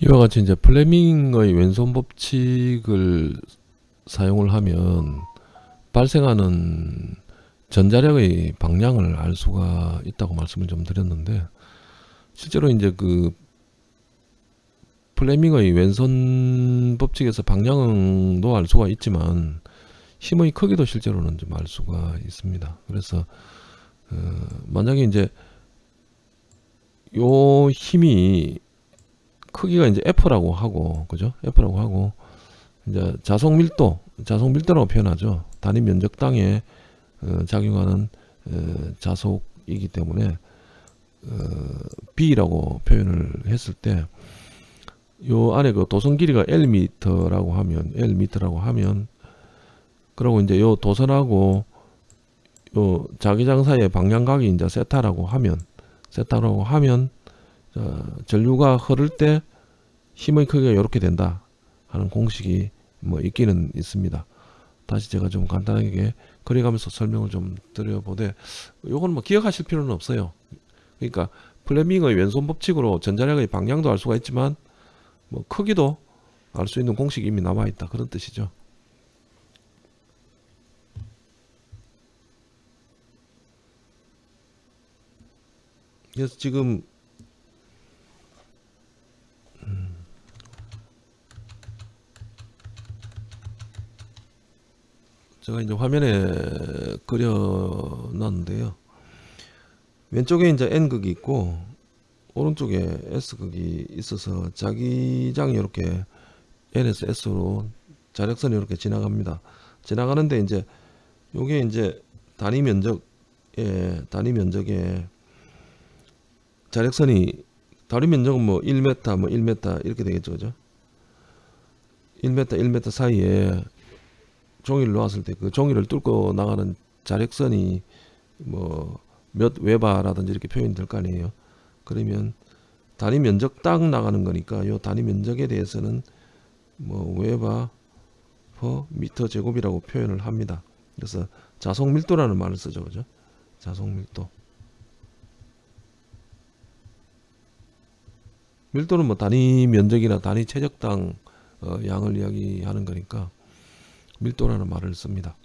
이와 같이 이제 플레밍의 왼손 법칙을 사용을 하면 발생하는 전자력의 방향을 알 수가 있다고 말씀을 좀 드렸는데 실제로 이제 그 플레밍의 왼손 법칙에서 방향도 알 수가 있지만 힘의 크기도 실제로는 좀 알 수가 있습니다. 그래서 어 만약에 이제 요 힘이 크기가 이제 F라고 하고 그죠? F라고 하고 이제 자속 밀도, 자속 밀도라고 표현하죠. 단위 면적당에 어, 작용하는 어, 자속이기 때문에 어, B라고 표현을 했을 때 요 안에 그 도선 길이가 L미터라고 하면 L미터라고 하면 그리고 이제 요 도선하고 요 자기장 사이의 방향각이 이제 세타라고 하면 세타라고 하면 어, 전류가 흐를 때 힘의 크기가 이렇게 된다 하는 공식이 뭐 있기는 있습니다. 다시 제가 좀 간단하게 그려가면서 설명을 좀 드려보되 요건 뭐 기억하실 필요는 없어요. 그러니까 플레밍의 왼손 법칙으로 전자력의 방향도 알 수가 있지만 뭐 크기도 알 수 있는 공식이 이미 남아있다 그런 뜻이죠. 그래서 지금 제가 이제 화면에 그려 놨는데요. 왼쪽에 이제 N극이 있고 오른쪽에 S극이 있어서 자기장이 이렇게 N에서 S로 자력선이 이렇게 지나갑니다. 지나가는데 이제 요게 이제 단위 면적에 단위 면적에 자력선이 다리 면적은 뭐 1m 뭐 1m 이렇게 되겠죠 그죠 1m 1m 사이에 종이를 놓았을 때 그 종이를 뚫고 나가는 자력선이 뭐몇 웨바라든지 이렇게 표현이 될거 아니에요. 그러면 단위 면적 딱 나가는 거니까 요 단위 면적에 대해서는 뭐 웨바 퍼 미터 제곱이라고 표현을 합니다. 그래서 자속 밀도라는 말을 쓰죠. 그죠? 자속 밀도. 밀도는 뭐 단위 면적이나 단위 최적당 어, 양을 이야기하는 거니까 밀도라는 말을 씁니다.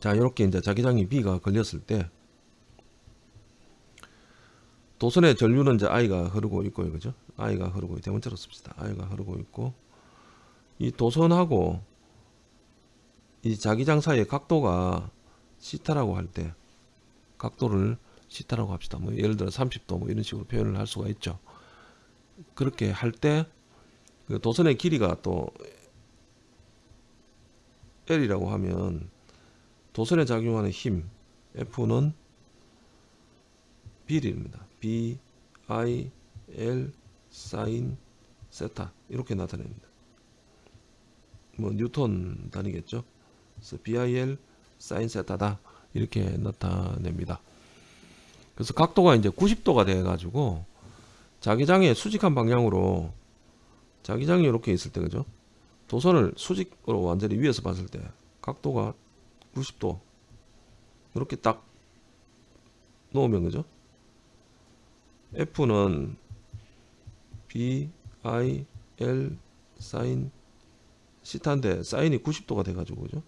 자, 이렇게 이제 자기장이 B가 걸렸을 때 도선의 전류는 이제 I가 흐르고 있고요. 그죠? I가 흐르고 대문자로 씁시다. I가 흐르고 있고 이 도선하고 이 자기장 사이의 각도가 시타라고 할 때 각도를 시타라고 합시다. 뭐 예를 들어 30도 뭐 이런 식으로 표현을 할 수가 있죠. 그렇게 할때 그 도선의 길이가 또 L이라고 하면 도선에 작용하는 힘 F는 B입니다. B, I, L, 사인, 세타 이렇게 나타냅니다. 뭐 뉴턴 단위겠죠. 그래서 BIL 사인 세타다 이렇게 나타냅니다. 그래서 각도가 이제 90도가 돼 가지고 자기장의 수직한 방향으로 자기장이 이렇게 있을 때 그죠 도선을 수직으로 완전히 위에서 봤을 때 각도가 90도 이렇게 딱 놓으면 그죠? F는 B, I, L 사인 시타인데 사인이 90도가 돼 가지고 그죠?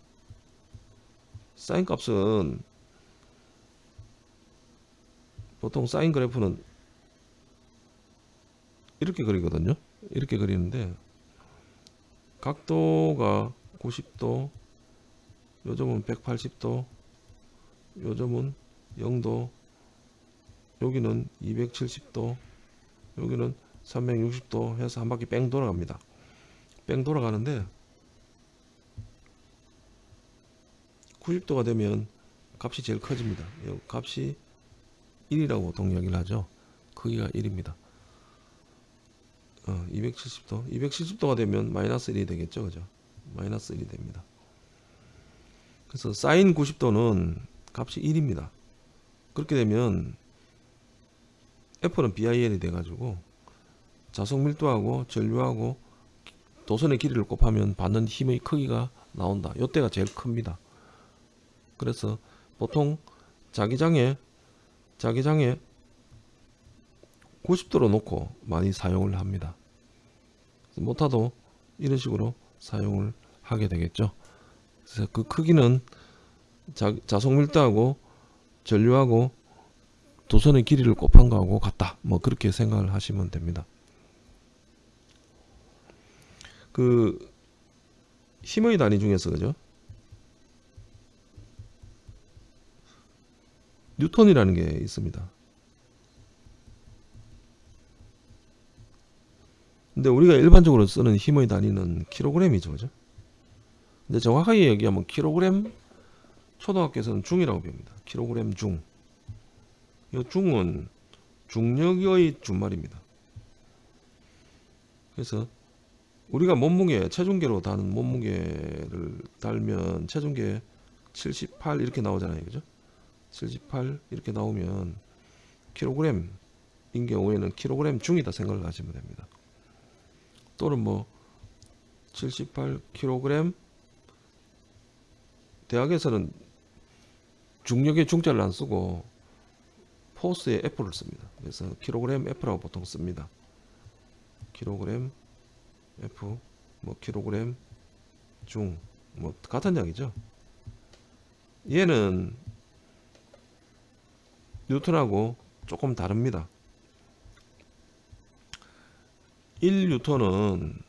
사인 값은 보통 사인 그래프는 이렇게 그리거든요. 이렇게 그리는데 각도가 90도 요점은 180도 요점은 0도 여기는 270도 여기는 360도 해서 한 바퀴 뺑 돌아갑니다. 뺑 돌아가는데 90도가 되면 값이 제일 커집니다. 값이 1이라고 보통 이야기를 하죠. 크기가 1입니다 어, 270도? 270도가 되면 마이너스 1이 되겠죠 그죠? 마이너스 1이 됩니다. 그래서 사인 90도는 값이 1입니다. 그렇게 되면 F는 BIL이 돼 가지고 자석 밀도하고 전류하고 도선의 길이를 곱하면 받는 힘의 크기가 나온다. 이때가 제일 큽니다. 그래서 보통 자기장에 자기장에 90도로 놓고 많이 사용을 합니다. 모타도 이런 식으로 사용을 하게 되겠죠. 그래서 그 크기는 자, 자속 밀도하고 전류하고 도선의 길이를 곱한 거하고 같다. 뭐 그렇게 생각을 하시면 됩니다. 그 힘의 단위 중에서 그죠? 뉴턴이라는 게 있습니다. 근데 우리가 일반적으로 쓰는 힘의 단위는 킬로그램이죠. 그죠? 근데 정확하게 얘기하면 킬로그램 초등학교에서는 중이라고 배웁니다. 킬로그램 중. 이 중은 중력의 준말입니다. 그래서 우리가 몸무게 체중계로 다는 몸무게를 달면 체중계 78 이렇게 나오잖아요. 그죠? 78 이렇게 나오면 킬로그램인 경우에는 킬로그램 중이다 생각을 하시면 됩니다. 또는 뭐 78kg 대학에서는 중력의 중자를 안 쓰고 포스의 F를 씁니다. 그래서 킬로그램 F라고 보통 씁니다. 킬로그램 F 뭐 킬로그램 중 뭐 같은 이야기죠. 얘는 뉴턴하고 조금 다릅니다. 1뉴턴은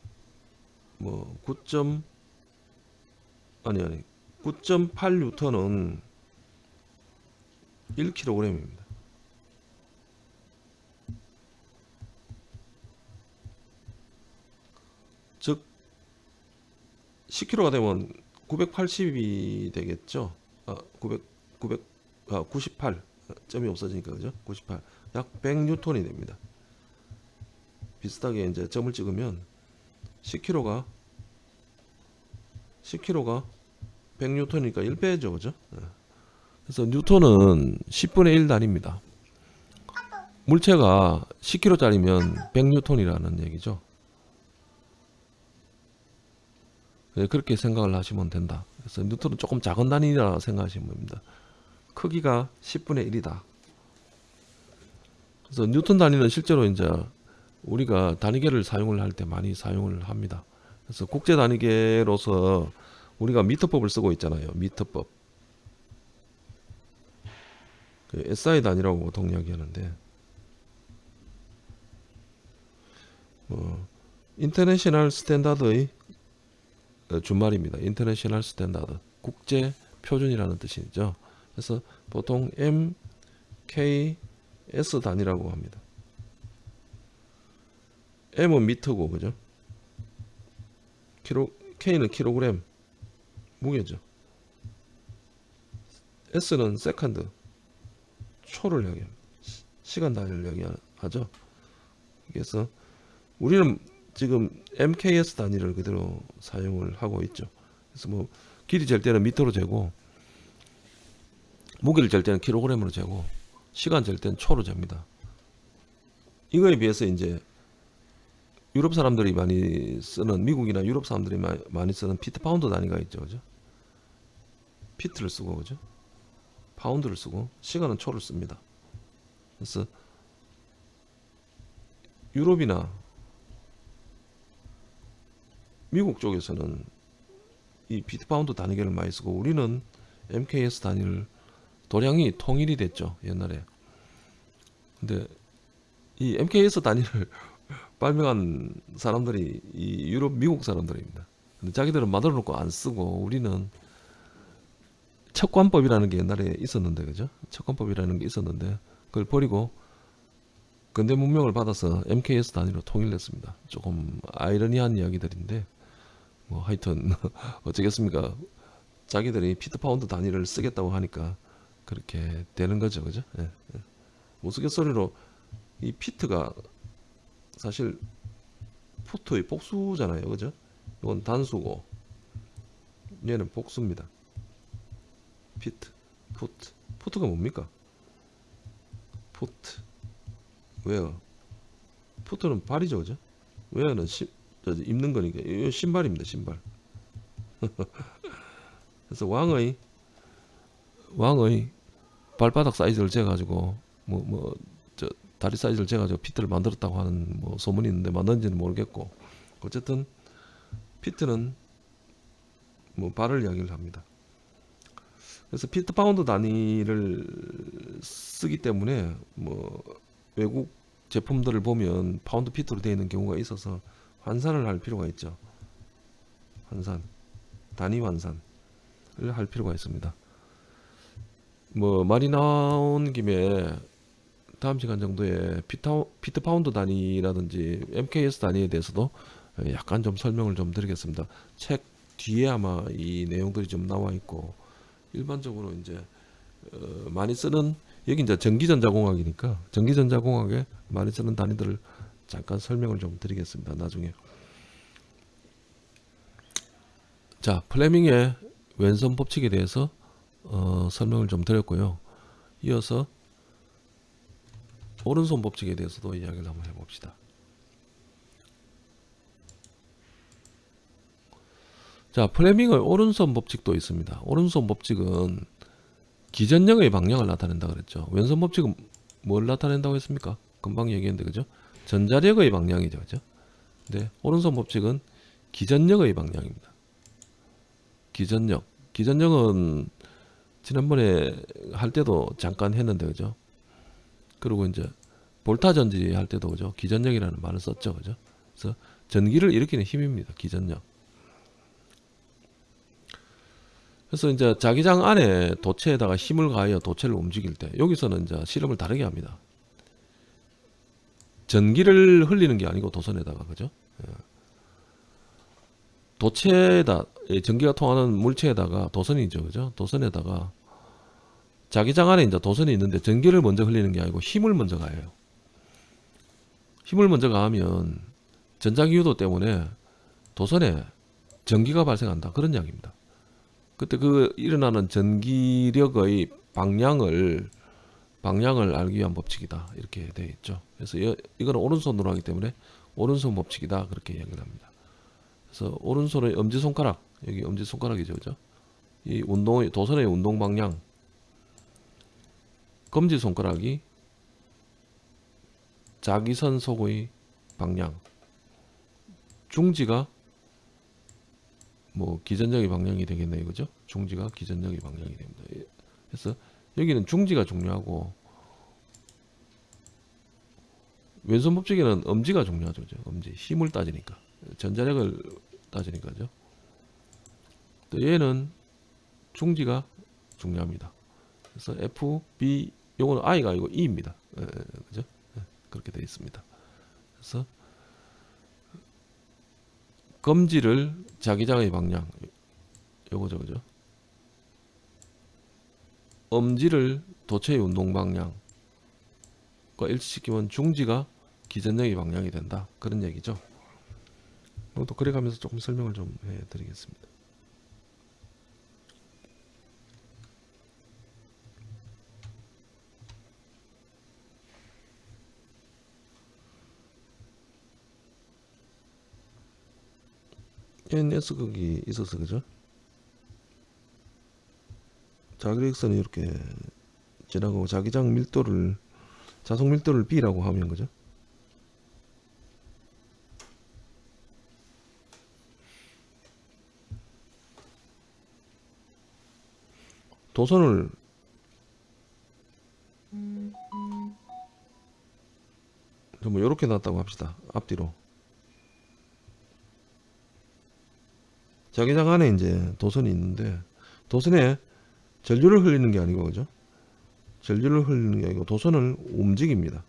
뭐 9. 아니 아니 9.8뉴턴은 1kg입니다. 즉 10kg가 되면 980이 되겠죠. 아, 900 900 아, 98 점이 없어지니까 그죠? 98. 약 100뉴턴이 됩니다. 비슷하게 이제 점을 찍으면 10kg가 10kg가 100뉴턴이니까 1배죠, 그죠? 예. 그래서 뉴턴은 10분의 1 단위입니다. 물체가 10kg짜리면 100뉴턴이라는 얘기죠. 예, 그렇게 생각을 하시면 된다. 그래서 뉴턴은 조금 작은 단위라 생각하시면 됩니다. 크기가 10분의 1이다. 그래서 뉴턴 단위는 실제로 이제 우리가 단위계를 사용을 할 때 많이 사용을 합니다. 그래서 국제 단위계로서 우리가 미터법을 쓰고 있잖아요. 미터법. 그 SI 단위라고 보통 이야기하는데 뭐 international standard의 준말입니다. international standard 국제 표준이라는 뜻이죠. 그래서 보통 MKS 단위라고 합니다. M은 미터고 그죠? 킬로 K는 킬로그램 무게죠. S는 second 초를 이야기합니다. 시간 단위를 이야기하죠. 그래서 우리는 지금 MKS 단위를 그대로 사용을 하고 있죠. 그래서 뭐 길이 잴 때는 미터로 재고 무게를 잴 때는 킬로그램으로 재고 시간 잴 때는 초로 잽니다. 이거에 비해서 이제 유럽 사람들이 많이 쓰는 미국이나 유럽 사람들이 많이 쓰는 피트 파운드 단위가 있죠, 그죠? 피트를 쓰고 그죠? 파운드를 쓰고 시간은 초를 씁니다. 그래서 유럽이나 미국 쪽에서는 이 피트 파운드 단위계를 많이 쓰고 우리는 MKS 단위를 도량형이 통일이 됐죠 옛날에. 근데 이 MKS 단위를 발명한 사람들이 이 유럽 미국 사람들입니다. 근데 자기들은 만들어 놓고 안 쓰고 우리는 척관법이라는 게 옛날에 있었는데 그죠? 척관법이라는 게 있었는데 그걸 버리고 근대 문명을 받아서 MKS 단위로 통일했습니다. 조금 아이러니한 이야기들인데 뭐 하여튼 어쩌겠습니까? 자기들이 피트 파운드 단위를 쓰겠다고 하니까 그렇게 되는 거죠, 그죠? 예, 예. 우스갯소리로 이 피트가 사실 foot의 복수잖아요. 그죠? 이건 단수고 얘는 복수입니다. 피트, foot. foot가 뭡니까? foot. wear. foot는 발이죠. 그죠? 웨어는 시, 저, 입는 거니까 이 신발입니다. 신발. 그래서 왕의 왕의 발바닥 사이즈를 재가지고 뭐 뭐 다리 사이즈를 재가지고 피트를 만들었다고 하는 뭐 소문이 있는데 만든지는 모르겠고 어쨌든 피트는 뭐 발을 이야기를 합니다. 그래서 피트 파운드 단위를 쓰기 때문에 뭐 외국 제품들을 보면 파운드 피트로 되어 있는 경우가 있어서 환산을 할 필요가 있죠. 환산, 단위 환산을 할 필요가 있습니다. 뭐 말이 나온 김에 다음 시간 정도에 피타, 피트 파운드 단위라든지 MKS 단위에 대해서도 약간 좀 설명을 좀 드리겠습니다. 책 뒤에 아마 이 내용들이 좀 나와 있고 일반적으로 이제 어, 많이 쓰는 여기 이제 전기전자공학이니까 전기전자공학에 많이 쓰는 단위들을 잠깐 설명을 좀 드리겠습니다. 나중에 자 플레밍의 왼손 법칙에 대해서 어, 설명을 좀 드렸고요. 이어서 오른손 법칙에 대해서도 이야기를 한번 해봅시다. 자, 플레밍의 오른손 법칙도 있습니다. 오른손 법칙은 기전력의 방향을 나타낸다 그랬죠. 왼손 법칙은 뭘 나타낸다고 했습니까? 금방 얘기했는데 그죠? 전자력의 방향이죠. 그죠? 네, 오른손 법칙은 기전력의 방향입니다. 기전력. 기전력은 지난번에 할 때도 잠깐 했는데 그죠? 그리고 이제 볼타 전지 할 때도 그죠? 기전력이라는 말을 썼죠. 그죠? 그래서 전기를 일으키는 힘입니다. 기전력. 그래서 이제 자기장 안에 도체에다가 힘을 가하여 도체를 움직일 때 여기서는 이제 실험을 다르게 합니다. 전기를 흘리는 게 아니고 도선에다가 그죠? 예. 도체에다 전기가 통하는 물체에다가 도선이죠, 그죠? 도선에다가 자기장 안에 이제 도선이 있는데 전기를 먼저 흘리는 게 아니고 힘을 먼저 가해요. 힘을 먼저 가하면 전자기유도 때문에 도선에 전기가 발생한다 그런 이야기입니다. 그때 그 일어나는 전기력의 방향을 방향을 알기 위한 법칙이다 이렇게 되어 있죠. 그래서 이, 이거는 오른손으로 하기 때문에 오른손 법칙이다 그렇게 이야기를 합니다. 그래서 오른손의 엄지 손가락 여기 엄지 손가락이죠, 그죠? 이 운동 도선의 운동 방향 검지 손가락이 자기선 속의 방향. 중지가 뭐 기전력의 방향이 되겠네요 그죠? 중지가 기전력의 방향이 됩니다. 예. 그래서 여기는 중지가 중요하고 왼손 법칙에는 엄지가 중요하죠 그죠? 엄지 힘을 따지니까. 전자력을 따지니까죠. 또 얘는 중지가 중요합니다. 그래서 F, B 요거는 I가 아니고 E입니다. 예, 그죠? 예, 그렇게 되어 있습니다. 그래서 검지를 자기장의 방향 요거죠, 그죠? 엄지를 도체의 운동 방향과 일치시키면 중지가 기전력의 방향이 된다. 그런 얘기죠. 또 그래가면서 조금 설명을 좀 해드리겠습니다. NS 극이 있어서 그죠? 자기력선이 이렇게 지나가고 자기장 밀도를 자속 밀도를 B라고 하면 그죠? 도선을 뭐 이렇게 놨다고 합시다. 앞뒤로. 자기장 안에 이제 도선이 있는데 도선에 전류를 흘리는 게 아니고 그죠? 전류를 흘리는 게 아니고 도선을 움직입니다.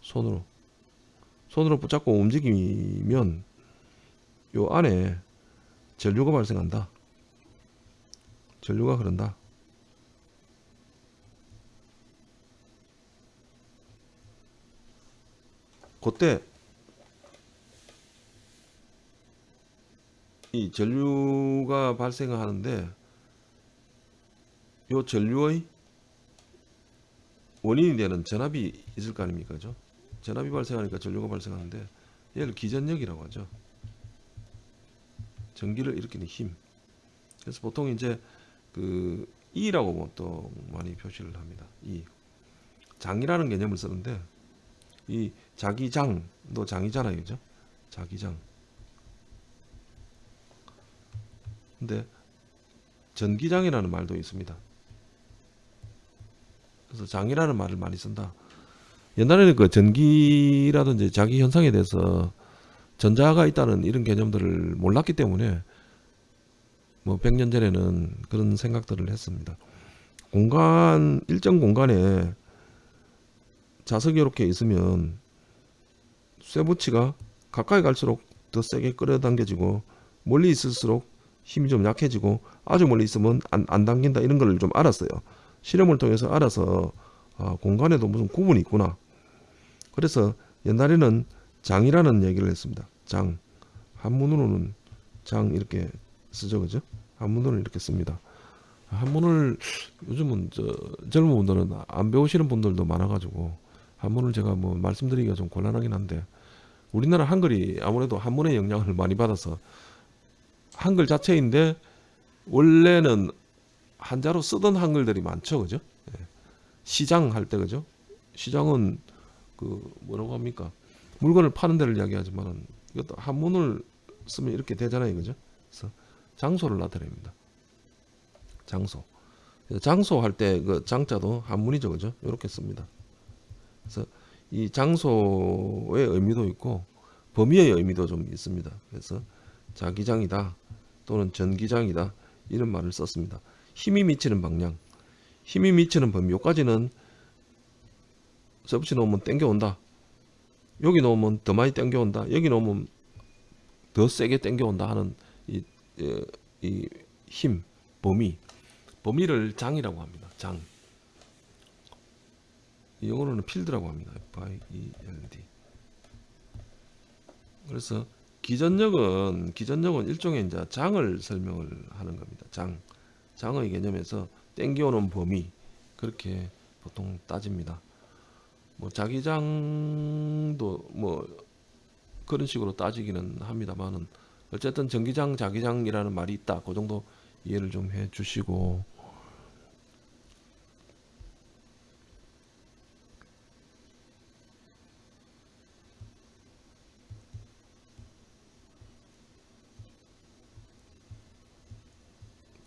손으로 손으로 붙잡고 움직이면 요 안에 전류가 발생한다. 전류가 흐른다. 그때 이 전류가 발생을 하는데 요 전류의 원인이 되는 전압이 있을 거 아닙니까? 그죠? 전압이 발생하니까 전류가 발생하는데 얘를 기전력이라고 하죠. 전기를 일으키는 힘. 그래서 보통 이제 그 E라고 뭐또 많이 표시를 합니다. E. 장이라는 개념을 쓰는데 이 자기장도 장이잖아요. 그죠? 자기장. 근데 전기장이라는 말도 있습니다. 그래서 장이라는 말을 많이 쓴다. 옛날에는 그 전기라든지 자기 현상에 대해서 전자가 있다는 이런 개념들을 몰랐기 때문에 뭐 100년 전에는 그런 생각들을 했습니다. 공간 일정 공간에 자석이 이렇게 있으면 쇠붙이가 가까이 갈수록 더 세게 끌어당겨지고 멀리 있을수록 힘이 좀 약해지고 아주 멀리 있으면 안, 안 당긴다 이런 걸 좀 알았어요. 실험을 통해서 알아서 아, 공간에도 무슨 구분이 있구나. 그래서 옛날에는 장이라는 얘기를 했습니다. 장 한문으로는 장 이렇게 쓰죠, 그죠? 한문으로는 이렇게 씁니다. 한문을 요즘은 저 젊은 분들은 안 배우시는 분들도 많아가지고 한문을 제가 뭐 말씀드리기가 좀 곤란하긴 한데 우리나라 한글이 아무래도 한문의 영향을 많이 받아서 한글 자체인데 원래는 한자로 쓰던 한글들이 많죠, 그죠? 예. 시장 할 때 그죠? 시장은 그 뭐라고 합니까? 물건을 파는 데를 이야기하지만은 이것도 한문을 쓰면 이렇게 되잖아요, 그죠? 그래서 장소를 나타냅니다. 장소. 장소 할 때 그 장자도 한문이죠, 그죠? 이렇게 씁니다. 그래서 이 장소의 의미도 있고 범위의 의미도 좀 있습니다. 그래서 자기장이다 또는 전기장이다 이런 말을 썼습니다. 힘이 미치는 방향, 힘이 미치는 범위 요까지는 서브치 놓으면 땡겨온다. 여기 놓으면 더 많이 땡겨온다. 여기 놓으면 더 세게 땡겨온다 하는 이, 이, 이 힘, 범위, 범위를 장이라고 합니다. 장. 이 영어로는 필드라고 합니다. F-I-E-L-D. 그래서 기전력은 기전력은 일종의 이제 장을 설명을 하는 겁니다. 장. 장의 개념에서 땡겨오는 범위 그렇게 보통 따집니다. 뭐 자기장도 뭐 그런 식으로 따지기는 합니다만은 어쨌든 전기장 자기장이라는 말이 있다. 그 정도 이해를 좀 해 주시고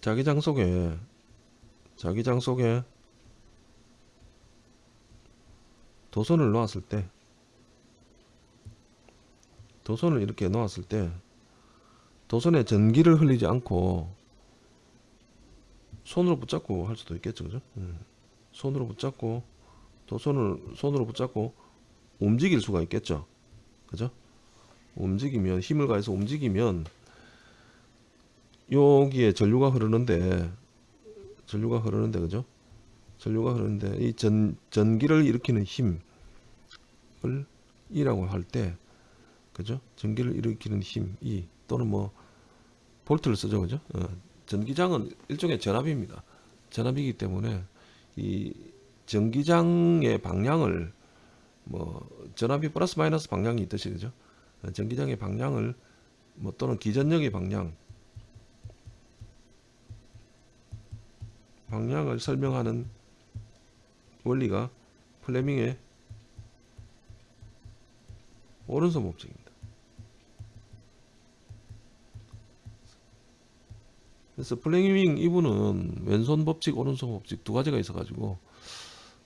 자기장 속에 자기장 속에 도선을 놓았을 때 도선을 이렇게 놓았을 때 도선에 전기를 흘리지 않고 손으로 붙잡고 할 수도 있겠죠 그죠 음. 손으로 붙잡고 도선을 손으로 붙잡고 움직일 수가 있겠죠 그죠 움직이면 힘을 가해서 움직이면 여기에 전류가 흐르는데 전류가 흐르는데 그죠? 전류가 흐르는데 이 전, 전기를 일으키는 힘을 E라고 할 때 그죠? 전기를 일으키는 힘 E 또는 뭐 볼트를 쓰죠 그죠? 어, 전기장은 일종의 전압입니다. 전압이기 때문에 이 전기장의 방향을 뭐 전압이 플러스 마이너스 방향이 있듯이 그죠? 어, 전기장의 방향을 뭐 또는 기전력의 방향 방향을 설명하는 원리가 플레밍의 오른손 법칙입니다. 그래서 플레밍 이분은 왼손 법칙, 오른손 법칙 두 가지가 있어 가지고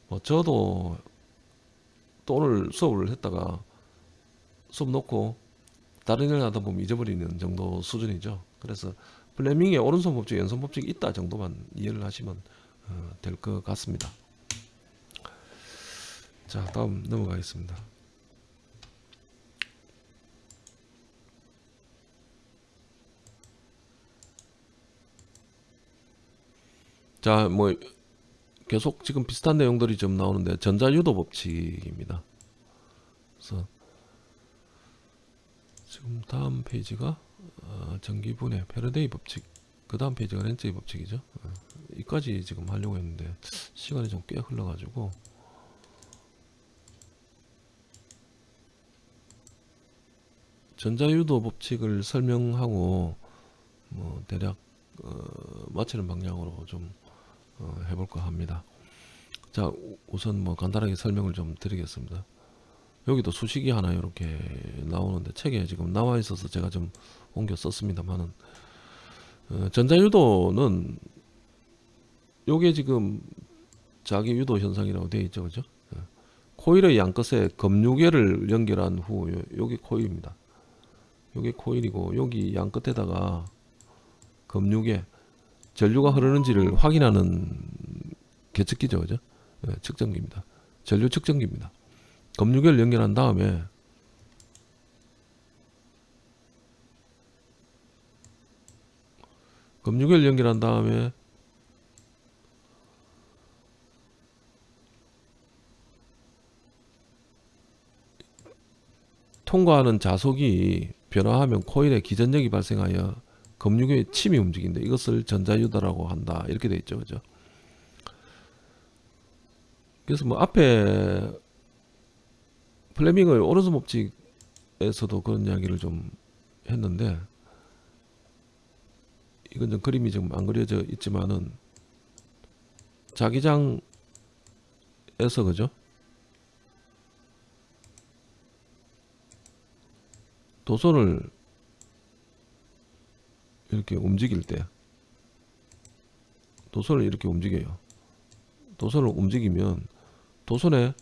뭐 저도 또 오늘 수업을 했다가 수업 놓고 다른 일 하다 보면 잊어버리는 정도 수준이죠. 그래서 플레밍의 오른손 법칙, 왼손 법칙이 있다 정도만 이해를 하시면 어, 될것 같습니다. 자, 다음 넘어가겠습니다. 자, 뭐 계속 지금 비슷한 내용들이 좀 나오는데 전자유도 법칙입니다. 그래서 지금 다음 페이지가 어, 전기분해 패러데이 법칙 그 다음 페이지가 렌츠의 법칙이죠. 어, 이까지 지금 하려고 했는데 시간이 좀 꽤 흘러가지고. 전자유도 법칙을 설명하고 뭐 대략 어, 마치는 방향으로 좀 어, 해볼까 합니다. 자 우선 뭐 간단하게 설명을 좀 드리겠습니다 여기도 수식이 하나 이렇게 나오는데 책에 지금 나와 있어서 제가 좀 옮겨 썼습니다만은 어, 전자유도는 요게 지금 자기 유도 현상이라고 되어 있죠, 그죠? 어, 코일의 양끝에 검유계를 연결한 후 요- 요게 코일입니다. 요게 코일이고 여기 양 끝에다가 검유계 전류가 흐르는지를 확인하는 계측기죠, 그죠? 예, 측정기입니다. 전류 측정기입니다. 검유계를 연결한 다음에 검유계를 연결한 다음에 통과하는 자속이 변화하면 코일에 기전력이 발생하여 검유계의 침이 움직인다. 이것을 전자유도라고 한다. 이렇게 돼 있죠. 그죠? 그래서 뭐 앞에 플레밍의 오른손 법칙에서도 그런 이야기를 좀 했는데 이건 좀 그림이 지금 안 그려져 있지만은 자기장에서 그죠? 도선을 이렇게 움직일 때 도선을 이렇게 움직여요. 도선을 움직이면 도선에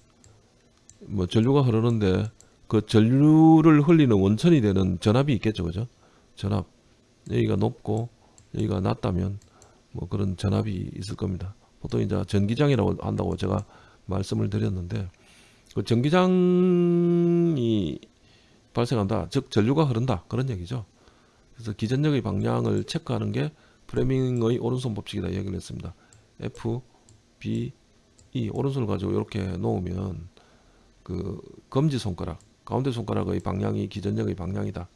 뭐 전류가 흐르는데 그 전류를 흘리는 원천이 되는 전압이 있겠죠, 그죠? 전압 여기가 높고 여기가 낮다면 뭐 그런 전압이 있을 겁니다. 보통 이제 전기장이라고 한다고 제가 말씀을 드렸는데 그 전기장이 발생한다. 즉 전류가 흐른다. 그런 얘기죠. 그래서 기전력의 방향을 체크하는 게 프레밍의 오른손 법칙이다 얘기를 했습니다. F, B, E 오른손을 가지고 이렇게 놓으면 그 검지 손가락, 가운데 손가락의 방향이 기전력의 방향이다.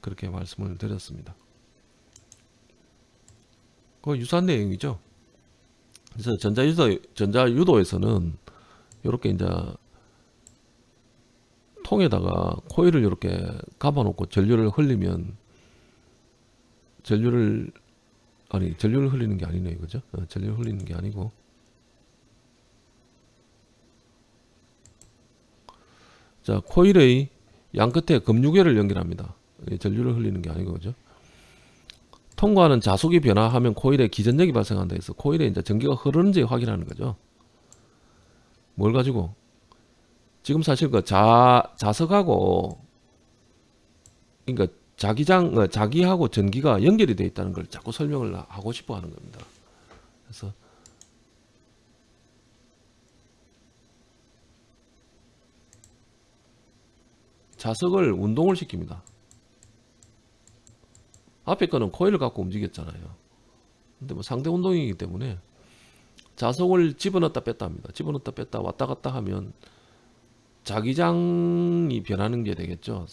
그렇게 말씀을 드렸습니다. 그 유사한 내용이죠. 그래서 전자유도 전자유도에서는 이렇게 이제 통에다가 코일을 이렇게 감아놓고 전류를 흘리면 전류를 아니 전류를 흘리는 게 아니네요, 그죠? 어, 전류를 흘리는 게 아니고 자 코일의 양 끝에 검유계를 연결합니다. 이 전류를 흘리는 게 아니고 그죠? 통과하는 자속이 변화하면 코일에 기전력이 발생한다 해서 코일에 이제 전기가 흐르는지 확인하는 거죠. 뭘 가지고 지금 사실 그 자, 자석하고 그러니까 자기장 어, 자기하고 전기가 연결이 되어 있다는 걸 자꾸 설명을 하고 싶어 하는 겁니다. 그래서 자석을 운동을 시킵니다. 앞에 거는 코일을 갖고 움직였잖아요. 근데 뭐 상대 운동이기 때문에 자석을 집어넣었다 뺐다 합니다. 집어넣었다 뺐다 왔다 갔다 하면 자기장이 변하는 게 되겠죠.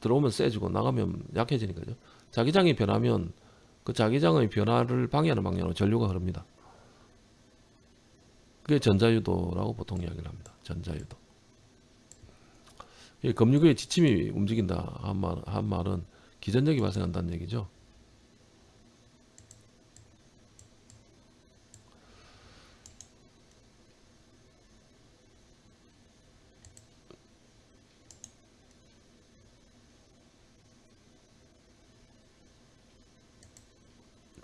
들어오면 세지고 나가면 약해지니까요. 자기장이 변하면 그 자기장의 변화를 방해하는 방향으로 전류가 흐릅니다. 그게 전자유도라고 보통 이야기를 합니다. 전자유도. 이 검유계의 지침이 움직인다 한, 말, 한 말은 기전력이 발생한다는 얘기죠.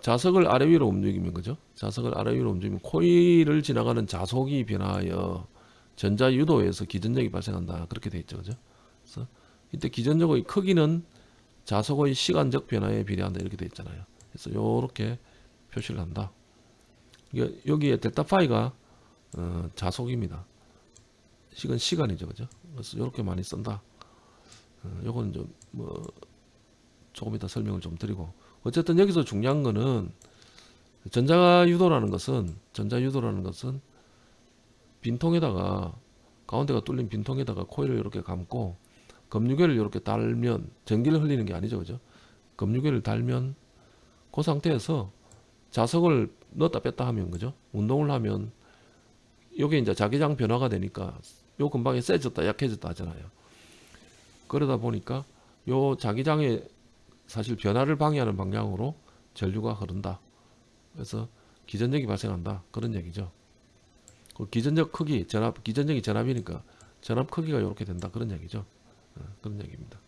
자석을 아래 위로 움직이면 그죠? 자석을 아래 위로 움직이면 코일을 지나가는 자속이 변화하여 전자 유도에서 기전력이 발생한다. 그렇게 돼 있죠. 그죠? 그래서 이때 기전력의 크기는 자석의 시간적 변화에 비례한다. 이렇게 돼 있잖아요. 그래서 요렇게 표시를 한다. 여기에 델타 파이가 어, 자속입니다. 시간 시간이죠. 그죠? 그래서 요렇게 많이 쓴다. 어, 요거는 좀뭐 조금 이따 설명을 좀 드리고 어쨌든 여기서 중요한 거는 전자 유도라는 것은 전자 유도라는 것은 빈통에다가 가운데가 뚫린 빈통에다가 코일을 이렇게 감고 검유계를 이렇게 달면 전기를 흘리는 게 아니죠 그죠 검유계를 달면 그 상태에서 자석을 넣었다 뺐다 하면 그죠 운동을 하면 요게 이제 자기장 변화가 되니까 요 근방에 세졌다 약해졌다 하잖아요 그러다 보니까 요 자기장의 사실 변화를 방해하는 방향으로 전류가 흐른다. 그래서 기전력이 발생한다. 그런 얘기죠. 그 기전력 크기, 전압, 기전력이 전압이니까 전압 크기가 이렇게 된다. 그런 얘기죠. 어, 그런 얘기입니다.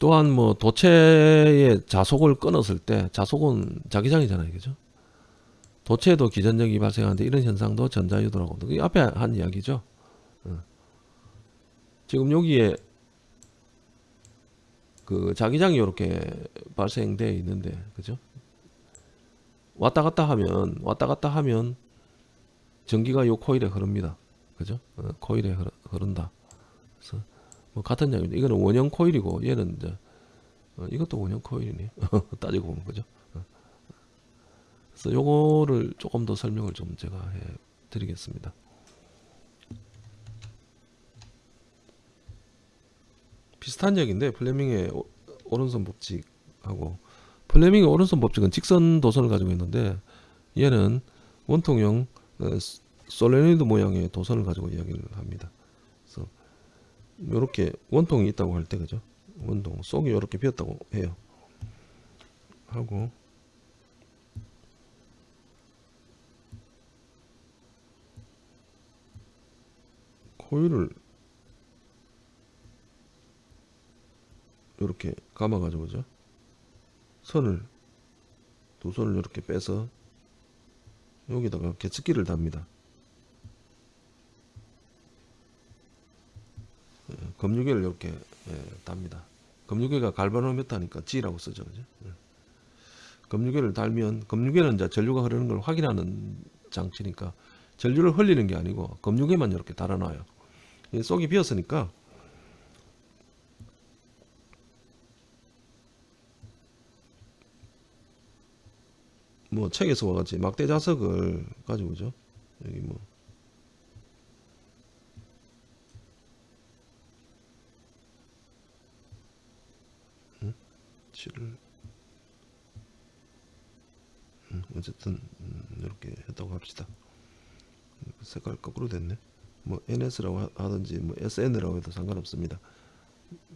또한 뭐 도체의 자속을 끊었을 때 자속은 자기장이잖아요, 그죠? 도체에도 기전력이 발생하는데 이런 현상도 전자유도라고. 이 앞에 한 이야기죠. 어. 지금 여기에 그 자기장이 이렇게 발생돼 있는데, 그죠? 왔다 갔다 하면 왔다 갔다 하면 전기가 요 코일에 흐릅니다. 그죠? 어, 코일에 흐르, 흐른다. 그래서 뭐 같은 양입니다. 이거는 원형 코일이고 얘는 이제 어, 이것도 원형 코일이네. 따지고 보면 그죠? 어. 그래서 요거를 조금 더 설명을 좀 제가 해 드리겠습니다. 비슷한 얘기인데 플레밍의 오- 오른손 법칙하고 플레밍의 오른손 법칙은 직선 도선을 가지고 있는데 얘는 원통형 솔레노이드 모양의 도선을 가지고 이야기를 합니다. 그래서 이렇게 원통이 있다고 할 때 그죠? 원통 속이 이렇게 비었다고 해요. 하고 코일을 이렇게 감아 가지고 그죠? 선을 두 손을 이렇게 빼서 여기다가 개츠기를 답니다. 예, 검유계를 이렇게 예, 답니다. 검유계가 갈바노메타니까 G라고 쓰죠, 그죠? 예. 검유계를 달면 검유계는 전류가 흐르는 걸 확인하는 장치니까 전류를 흘리는 게 아니고 검유계만 이렇게 달아놔요. 이 속이 비었으니까 뭐 책에서 와 같이 막대 자석을 가지고죠. 여기 뭐 음? 칠을 음, 어쨌든 음, 이렇게 했다고 합시다. 색깔 거꾸로 됐네. 뭐 NS라고 하- 하든지 뭐 SN이라고 해도 상관없습니다.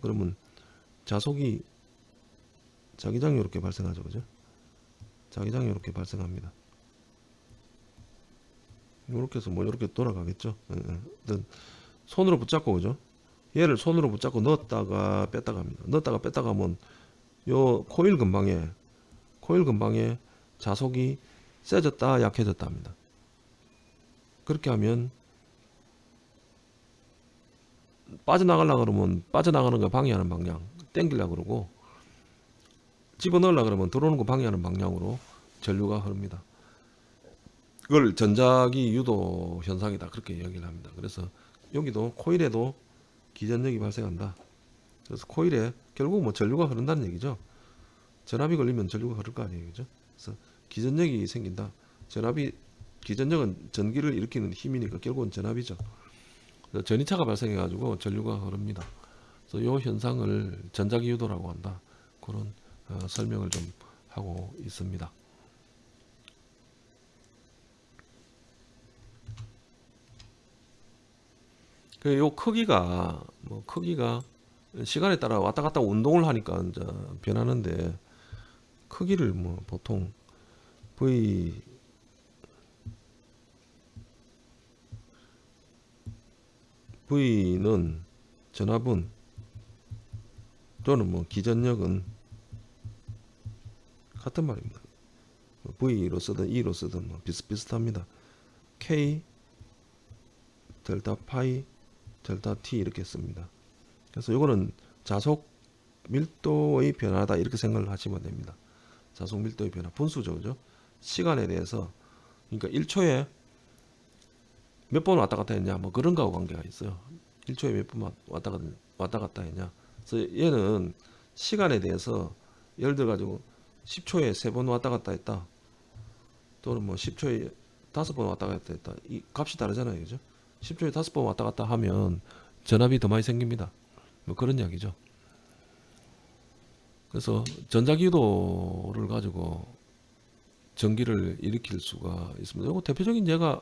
그러면 자속이 자기장이 이렇게 발생하죠, 그죠? 자기장이 이렇게 발생합니다. 이렇게 해서 뭐 이렇게 돌아가겠죠. 예, 예. 손으로 붙잡고 그죠? 얘를 손으로 붙잡고 넣었다가 뺐다가 합니다. 넣었다가 뺐다가 하면 요 코일 근방에 코일 근방에 자속이 세졌다 약해졌다 합니다. 그렇게 하면 빠져나가려 그러면 빠져나가는 거 방해하는 방향 땡기려 그러고 집어넣으려 그러면 들어오는 거 방해하는 방향으로 전류가 흐릅니다. 그걸 전자기 유도 현상이다 그렇게 이야기를 합니다. 그래서 여기도 코일에도 기전력이 발생한다. 그래서 코일에 결국 뭐 전류가 흐른다는 얘기죠. 전압이 걸리면 전류가 흐를 거 아니에요, 그죠? 그래서 기전력이 생긴다. 전압이 기전력은 전기를 일으키는 힘이니까 결국은 전압이죠. 그래서 전이차가 발생해 가지고 전류가 흐릅니다. 그래서 이 현상을 전자기 유도라고 한다. 그런 어, 설명을 좀 하고 있습니다. 그요 크기가 뭐 크기가 시간에 따라 왔다 갔다 운동을 하니까 이제 변하는데 크기를 뭐 보통 V V는 전압은 또는 뭐 기전력은 같은 말입니다. 뭐 V로 쓰든 E로 쓰든 뭐 비슷비슷합니다. K 델타 파이 델타 T 이렇게 씁니다. 그래서 이거는 자속 밀도의 변화다 이렇게 생각을 하시면 됩니다. 자속 밀도의 변화 분수죠, 그죠? 시간에 대해서 그러니까 1초에 몇 번 왔다 갔다 했냐 뭐 그런 거하고 관계가 있어요. 1초에 몇 번 왔다 갔다 했냐. 그래서 얘는 시간에 대해서 예를 들어 가지고 10초에 세번 왔다 갔다 했다. 또는 뭐 10초에 다섯 번 왔다 갔다 했다. 이 값이 다르잖아요. 그죠? 10초에 다섯 번 왔다 갔다 하면 전압이 더 많이 생깁니다. 뭐 그런 이야기죠. 그래서 전자기도를 가지고 전기를 일으킬 수가 있습니다. 이거 대표적인 예가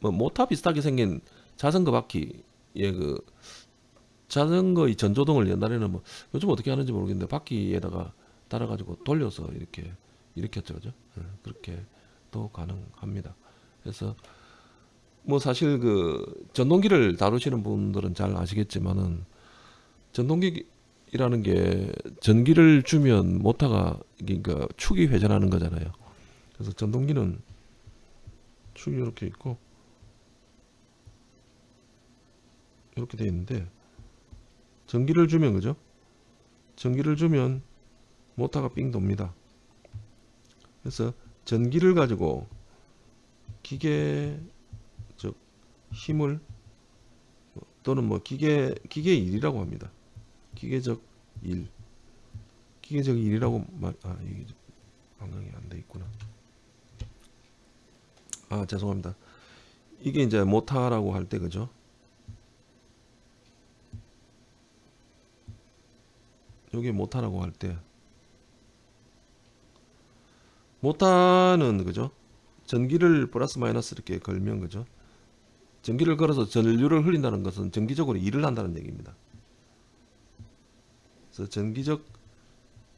뭐 모타 비슷하게 생긴 자전거 바퀴의 그 자전거의 전조등을 옛날에는 뭐 요즘 어떻게 하는지 모르겠는데 바퀴에다가 달아가지고 돌려서 이렇게 일으켰죠, 그죠? 예, 그렇게 또 가능합니다. 그래서 뭐 사실 그 전동기를 다루시는 분들은 잘 아시겠지만은 전동기 이라는 게 전기를 주면 모터가 그러니까 축이 회전하는 거잖아요. 그래서 전동기는 축이 이렇게 있고 이렇게 돼 있는데 전기를 주면 그죠? 전기를 주면 모터가 삥 돕니다. 그래서 전기를 가지고 기계 즉 힘을 또는 뭐 기계 기계 일이라고 합니다. 기계적 일, 기계적 일이라고 말, 아 이게 방향이 안 돼 있구나. 아 죄송합니다. 이게 이제 모타라고 할 때 그죠? 요게 모타라고 할 때 모타는 그죠? 전기를 플러스 마이너스 이렇게 걸면 그죠? 전기를 걸어서 전류를 흘린다는 것은 전기적으로 일을 한다는 얘기입니다. 그래서 전기적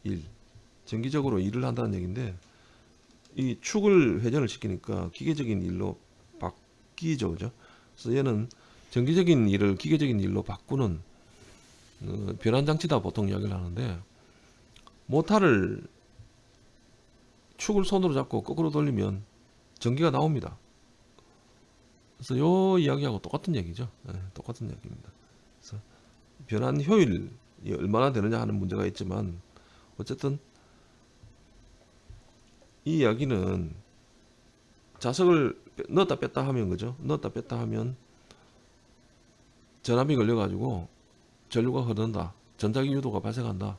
일, 전기적으로 일을 한다는 얘기인데 이 축을 회전을 시키니까 기계적인 일로 바뀌죠, 그죠? 그래서 얘는 전기적인 일을 기계적인 일로 바꾸는 어, 변환 장치다 보통 이야기를 하는데 모타를 축을 손으로 잡고 거꾸로 돌리면 전기가 나옵니다. 그래서 요 이야기하고 똑같은 얘기죠. 네, 똑같은 얘기입니다. 그래서 변환 효율이 얼마나 되느냐 하는 문제가 있지만 어쨌든 이 이야기는 자석을 빼- 넣었다 뺐다 하면 그죠? 넣었다 뺐다 하면 전압이 걸려 가지고 전류가 흐른다. 전자기 유도가 발생한다.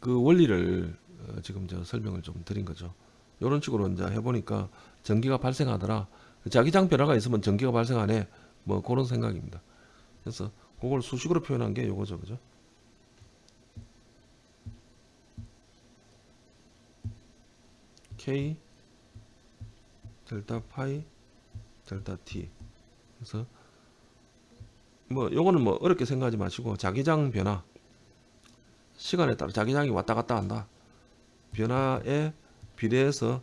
그 원리를 어, 지금 저 설명을 좀 드린 거죠. 이런 식으로 이제 해보니까 전기가 발생하더라. 자기장 변화가 있으면 전기가 발생하네. 뭐 그런 생각입니다. 그래서 그걸 수식으로 표현한 게 요거죠, 그죠? K 델타 파이 델타 T 그래서 뭐 요거는 뭐 어렵게 생각하지 마시고 자기장 변화 시간에 따라 자기장이 왔다 갔다 한다 변화에 비례해서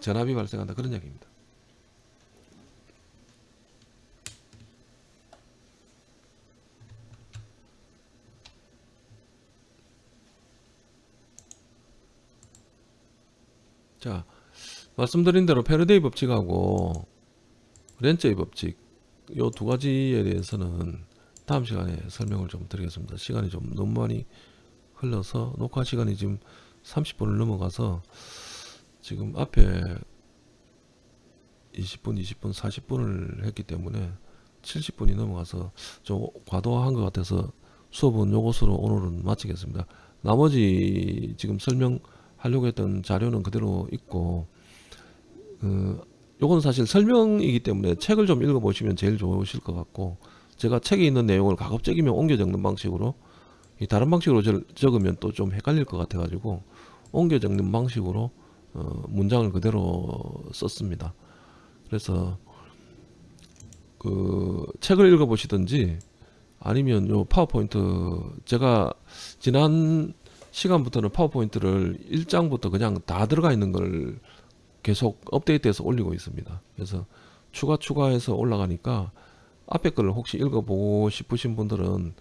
전압이 발생한다 그런 얘기입니다. 자 말씀드린 대로 페르데이 법칙하고 렌츠의 법칙 요 두 가지에 대해서는 다음 시간에 설명을 좀 드리겠습니다. 시간이 좀 너무 많이 흘러서 녹화 시간이 지금 30분을 넘어가서 지금 앞에 20분, 20분, 40분을 했기 때문에 70분이 넘어가서 좀 과도한 것 같아서 수업은 요것으로 오늘은 마치겠습니다. 나머지 지금 설명하려고 했던 자료는 그대로 있고 그 요건 사실 설명이기 때문에 책을 좀 읽어보시면 제일 좋으실 것 같고 제가 책에 있는 내용을 가급적이면 옮겨 적는 방식으로 이 다른 방식으로 절- 적으면 또 좀 헷갈릴 것 같아 가지고 옮겨 적는 방식으로 어, 문장을 그대로 썼습니다. 그래서 그 책을 읽어보시든지 아니면 요 파워포인트 제가 지난 시간부터는 파워포인트를 1장부터 그냥 다 들어가 있는 걸 계속 업데이트해서 올리고 있습니다. 그래서 추가 추가해서 올라가니까 앞에 거를 혹시 읽어보고 싶으신 분들은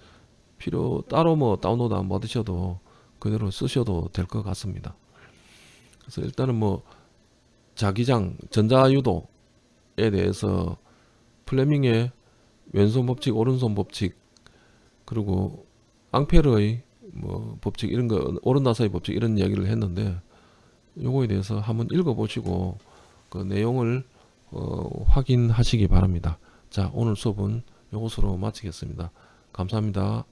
필요 따로 뭐 다운로드 안 받으셔도 그대로 쓰셔도 될 것 같습니다. 그래서 일단은 뭐 자기장 전자유도에 대해서 플레밍의 왼손 법칙, 오른손 법칙 그리고 앙페르의 뭐 법칙 이런 거 오른나사의 법칙 이런 이야기를 했는데 요거에 대해서 한번 읽어보시고 그 내용을 어, 확인하시기 바랍니다. 자 오늘 수업은 요것으로 마치겠습니다. 감사합니다.